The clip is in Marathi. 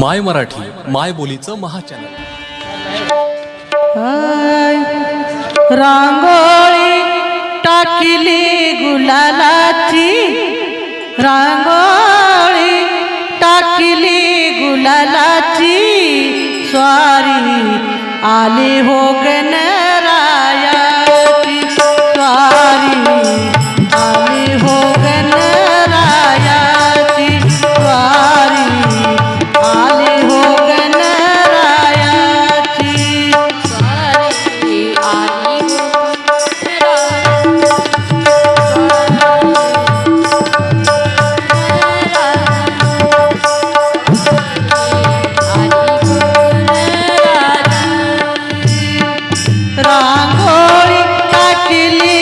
माय मराठी माय बोलीचं महाचॅनल. रांगोळी टाकिली गुलालाची. रांगोळी टाकली गुलालाची. स्वारी आली हो गण दिली